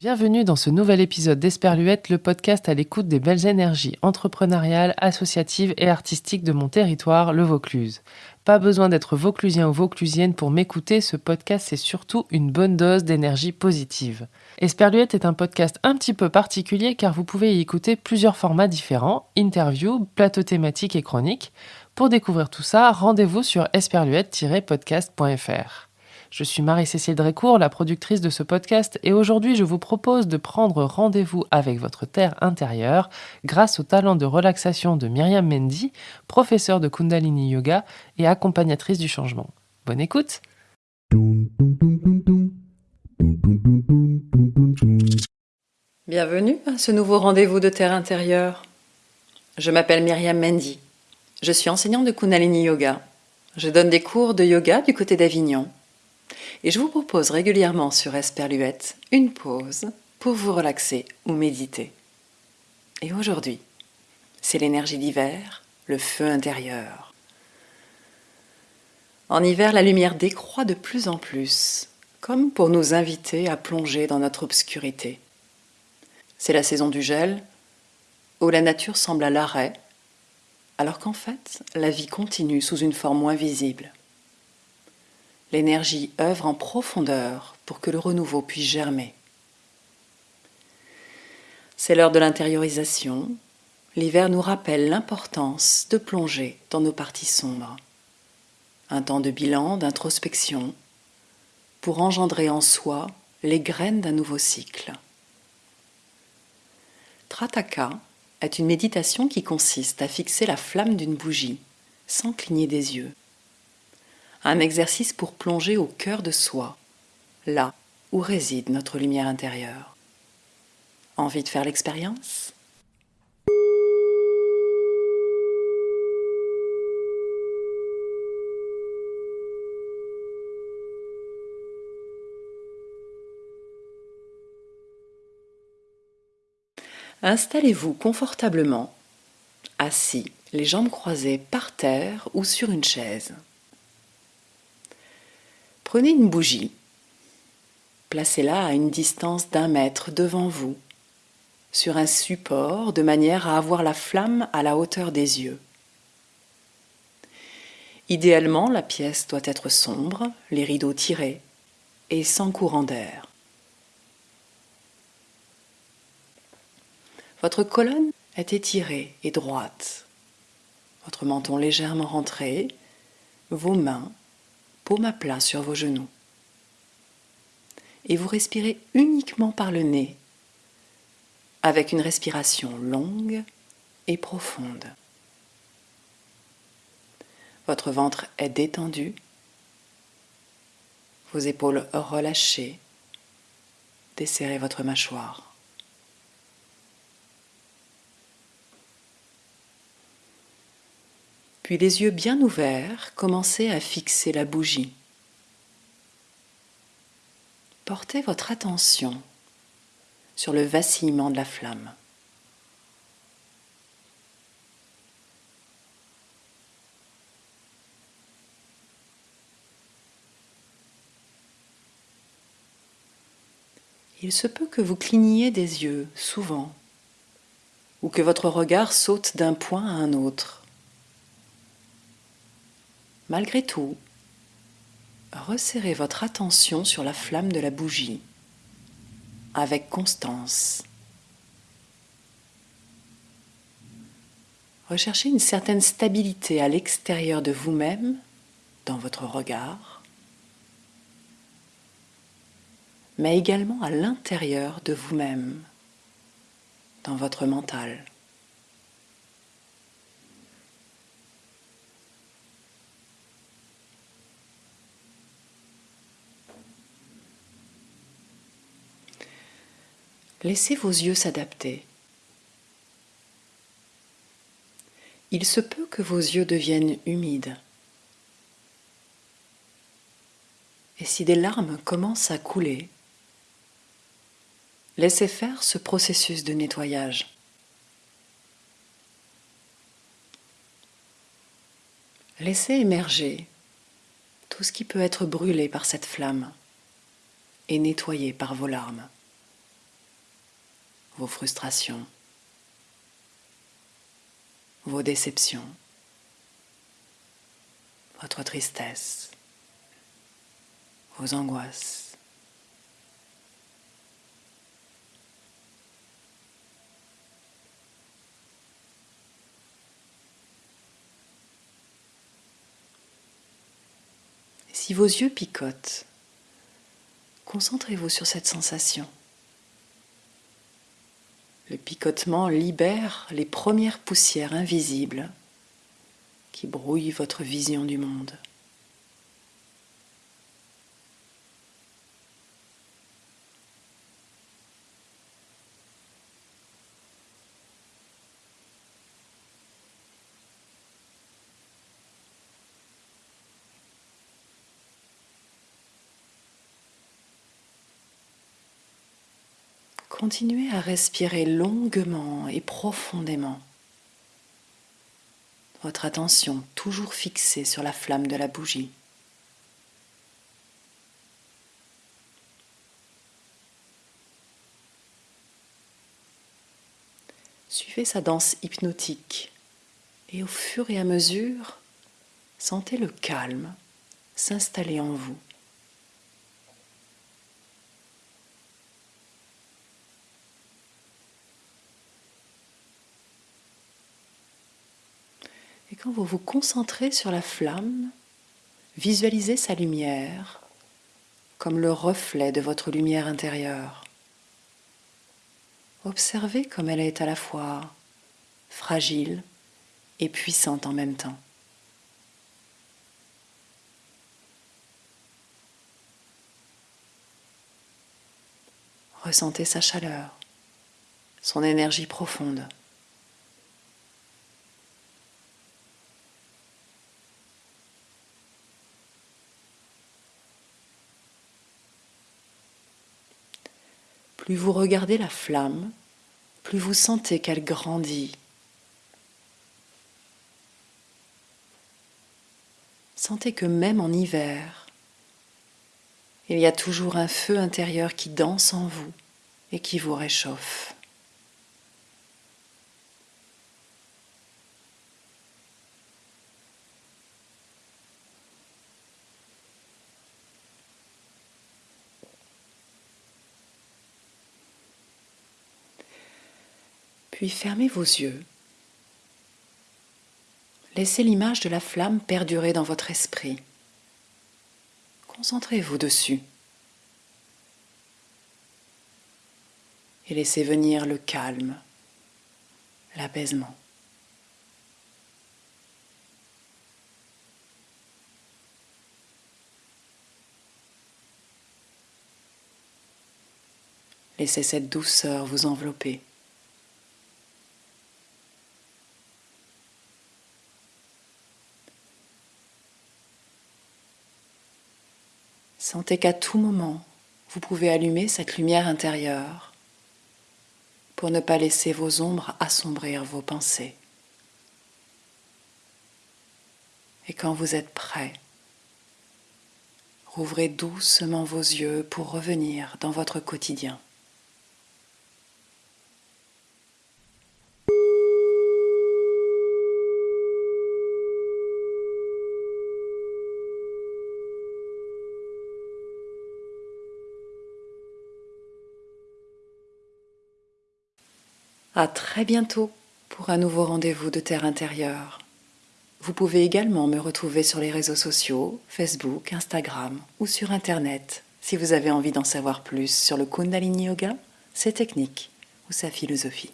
Bienvenue dans ce nouvel épisode d'Esperluette, le podcast à l'écoute des belles énergies entrepreneuriales, associatives et artistiques de mon territoire, le Vaucluse. Pas besoin d'être vauclusien ou vauclusienne pour m'écouter, ce podcast c'est surtout une bonne dose d'énergie positive. Esperluette est un podcast un petit peu particulier car vous pouvez y écouter plusieurs formats différents, interviews, plateaux thématiques et chroniques. Pour découvrir tout ça, rendez-vous sur esperluette-podcast.fr. Je suis Marie-Cécile Drécourt, la productrice de ce podcast, et aujourd'hui je vous propose de prendre rendez-vous avec votre terre intérieure grâce au talent de relaxation de Myriam Mendy, professeure de Kundalini Yoga et accompagnatrice du changement. Bonne écoute Bienvenue à ce nouveau rendez-vous de terre intérieure. Je m'appelle Myriam Mendy. Je suis enseignante de Kundalini Yoga. Je donne des cours de yoga du côté d'Avignon et je vous propose régulièrement sur Esperluette une pause pour vous relaxer ou méditer. Et aujourd'hui, c'est l'énergie d'hiver, le feu intérieur. En hiver, la lumière décroît de plus en plus, comme pour nous inviter à plonger dans notre obscurité. C'est la saison du gel, où la nature semble à l'arrêt, alors qu'en fait, la vie continue sous une forme moins visible l'énergie œuvre en profondeur pour que le renouveau puisse germer. C'est l'heure de l'intériorisation. L'hiver nous rappelle l'importance de plonger dans nos parties sombres. Un temps de bilan, d'introspection, pour engendrer en soi les graines d'un nouveau cycle. Trataka est une méditation qui consiste à fixer la flamme d'une bougie sans cligner des yeux un exercice pour plonger au cœur de soi, là où réside notre lumière intérieure. Envie de faire l'expérience? Installez-vous confortablement, assis, les jambes croisées par terre ou sur une chaise. Prenez une bougie, placez-la à une distance d'un mètre devant vous, sur un support de manière à avoir la flamme à la hauteur des yeux. Idéalement, la pièce doit être sombre, les rideaux tirés et sans courant d'air. Votre colonne est étirée et droite, votre menton légèrement rentré, vos mains à plat sur vos genoux. Et vous respirez uniquement par le nez, avec une respiration longue et profonde. Votre ventre est détendu, vos épaules relâchées, desserrez votre mâchoire. Puis les yeux bien ouverts, commencez à fixer la bougie. Portez votre attention sur le vacillement de la flamme. Il se peut que vous cligniez des yeux souvent ou que votre regard saute d'un point à un autre. Malgré tout, resserrez votre attention sur la flamme de la bougie avec constance. Recherchez une certaine stabilité à l'extérieur de vous-même, dans votre regard, mais également à l'intérieur de vous-même, dans votre mental. Laissez vos yeux s'adapter. Il se peut que vos yeux deviennent humides. Et si des larmes commencent à couler, laissez faire ce processus de nettoyage. Laissez émerger tout ce qui peut être brûlé par cette flamme et nettoyé par vos larmes, vos frustrations, vos déceptions, votre tristesse, vos angoisses. Si vos yeux picotent, concentrez-vous sur cette sensation. Le picotement libère les premières poussières invisibles qui brouillent votre vision du monde. Continuez à respirer longuement et profondément. Votre attention toujours fixée sur la flamme de la bougie. Suivez sa danse hypnotique et au fur et à mesure, sentez le calme s'installer en vous. Quand vous vous concentrez sur la flamme, visualisez sa lumière comme le reflet de votre lumière intérieure. Observez comme elle est à la fois fragile et puissante en même temps. Ressentez sa chaleur, son énergie profonde. Plus vous regardez la flamme, plus vous sentez qu'elle grandit. Sentez que même en hiver, il y a toujours un feu intérieur qui danse en vous et qui vous réchauffe. Puis fermez vos yeux. Laissez l'image de la flamme perdurer dans votre esprit. Concentrez-vous dessus. Et laissez venir le calme, l'apaisement. Laissez cette douceur vous envelopper. Sentez qu'à tout moment, vous pouvez allumer cette lumière intérieure pour ne pas laisser vos ombres assombrir vos pensées. Et quand vous êtes prêt, rouvrez doucement vos yeux pour revenir dans votre quotidien. À très bientôt pour un nouveau rendez-vous de Terre intérieure. Vous pouvez également me retrouver sur les réseaux sociaux, Facebook, Instagram ou sur Internet si vous avez envie d'en savoir plus sur le Kundalini Yoga, ses techniques ou sa philosophie.